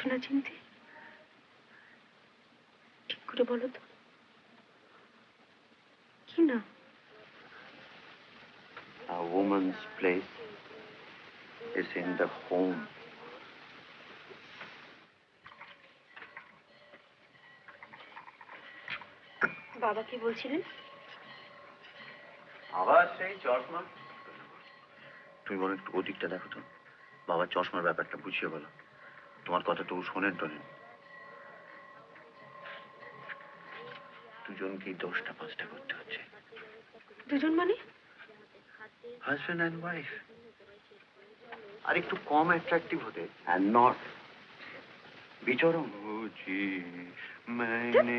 পারছ না চিনতে? ঠিক করে বলো তো। কি না? A woman's place is in the home. বাবা কি বলছিলেন? আবার সেই চশমা। তুমি বলো একটু ওদিকটা দেখো তো। বাবার চশমার ব্যাপারটা বুঝিয়ে বলো। তোমার কথা তো ও শোনেন টোনেন দুজনকেই দশটা পাঁচটা করতে হচ্ছে। দুজন মানে? হাজব্যান্ড অ্যান্ড ওয়াইফ আর একটু কম অ্যাট্রাকটিভ হতে। অ্যান্ড নট বিচরণ। বুঝি মানে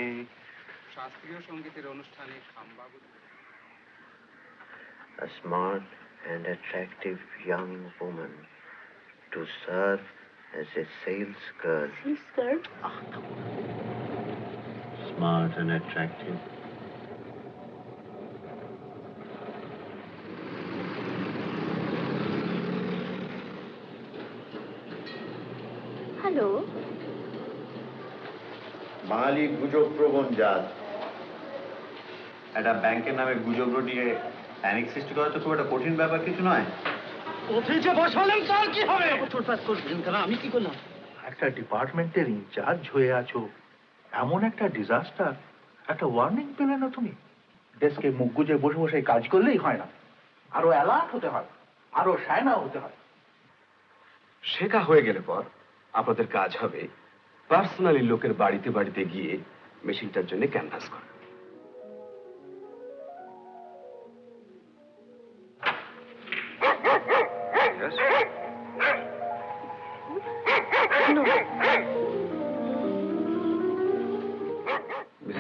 শাস্ত্রীয় সঙ্গীতের অনুষ্ঠানে a smart and attractive young woman to serve as a sales girl. Skirt Smart and attractive. Hello Bengali গুজব প্রবণ জাত একটা ব্যাংকের নামে গুজব রটিয়ে প্যানিক সৃষ্টি করা তো খুব একটা কঠিন ব্যাপার কিছু নয়। অফিসে বসালেন তার কি হবে? তোরপাত করবেন কেন? আমি কি করলাম? একটা ডিপার্টমেন্টের ইনচার্জ হয়ে আছো। এমন একটা ডিজাস্টার। একটা ওয়ার্নিং পেলে না তুমি? ডেস্কে মুখ গুজে বসে বসে কাজ করলেই হয় না। আরও অ্যালার্ট হতে হয়। আরও সায়না হতে হয়। শেখা হয়ে গেলে পর আপনাদের কাজ হবে পার্সোনালি লোকের বাড়িতে বাড়িতে গিয়ে মেশিনটার জন্য ক্যানভাস করা।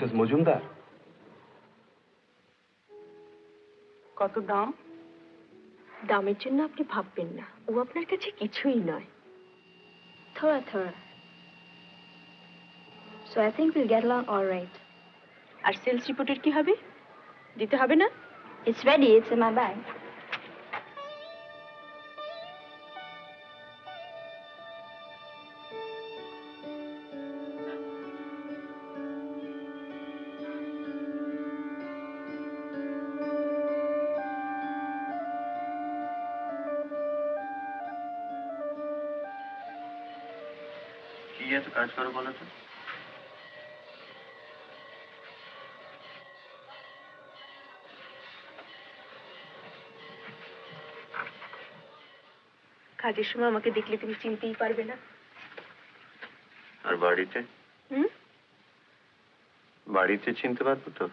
মিসেস মজুমদার কত দাম দামের জন্য আপনি ভাববেন না ও আপনার কাছে কিছুই নয় Thora, Thora. So I think we'll get along all right. আর সেলস রিপোর্টের কি হবে দিতে হবে না It's ready, it's in my bag. কি এত কাজ করো বলো তো। কাজের সময় আমাকে দেখলে তুমি চিনতেই পারবে না। আর বাড়িতে? হুম? বাড়িতে চিনতে পারব তো?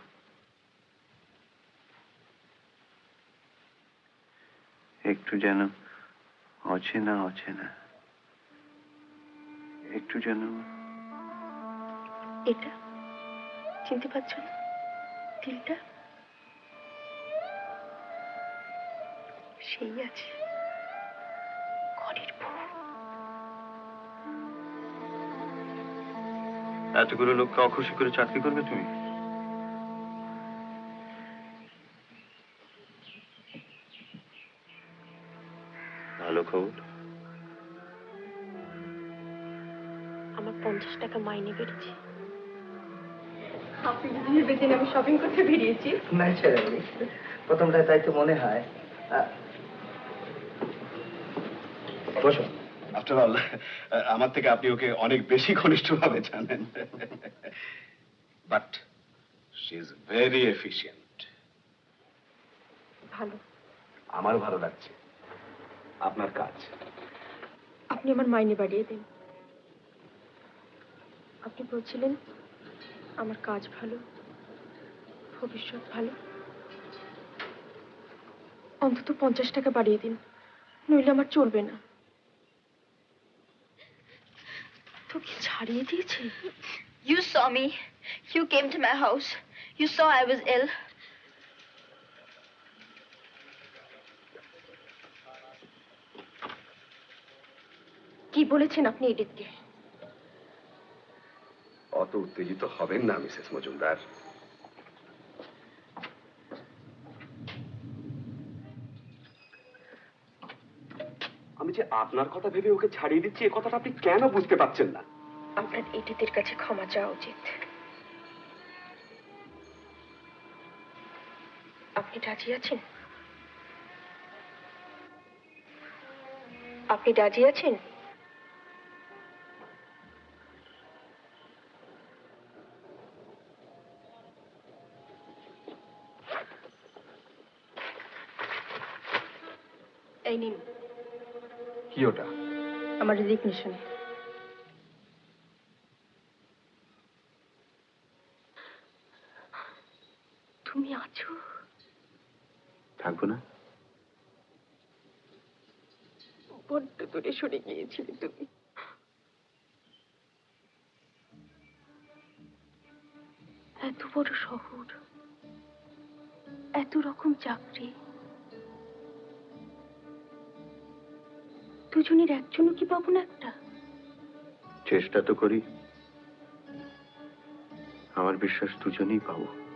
একটু যেন অচেনা অচেনা। একটু যেন। এটা? চিনতে পারছ না? তিলটা? সেই আছে। ঘরের বউ এতগুলো লোককে অখুশি করে চাকরি করবে তুমি? ভালো খবর? পঞ্চাশ টাকা মাইনে বেড়েছে। আপনি যদি ভেবেছেন আমি শপিং করতে বেরিয়েছি। ন্যাচারালি প্রথমটা তাই তো মনে হয়। বসো। আফটার অল আমার থেকে আপনি ওকে অনেক বেশি ঘনিষ্ঠভাবে জানেন। But she is very efficient ভালো। আমার ভালো লাগছে। আপনার কাজ। আপনি আমার মাইনে বাড়িয়ে দিন। আপনি বলছিলেন আমার কাজ ভালো ভবিষ্যৎ ভালো অন্তত পঞ্চাশ টাকা বাড়িয়ে দিন নইলে আমার চলবে না তোকে ছাড়িয়ে দিয়েছে You saw me. You came to my house. You saw I was ill. কি বলেছেন আপনি এডিটকে অত উত্তেজিত হবেন না মিসেস মজুমদার আমি যে আপনার কথা ভেবে ওকে ছাড়িয়ে দিচ্ছি এ কথাটা আপনি কেন বুঝতে পারছেন না? আপনার এটিদের কাছে ক্ষমা চাওয়া উচিত। আপনি রাজি আছেন? আপনি রাজি আছেন? এই নিন। কি ওটা? আমার রেজিগনেশন। তুমি আছো? থাকব না? বড্ড দূরে সরে গিয়েছিলে তুমি। এত বড় শহর এত রকম চাকরি। দুজনের একজনও কি পাবো না একটা? চেষ্টা তো করি। আমার বিশ্বাস দুজনেই পাবো।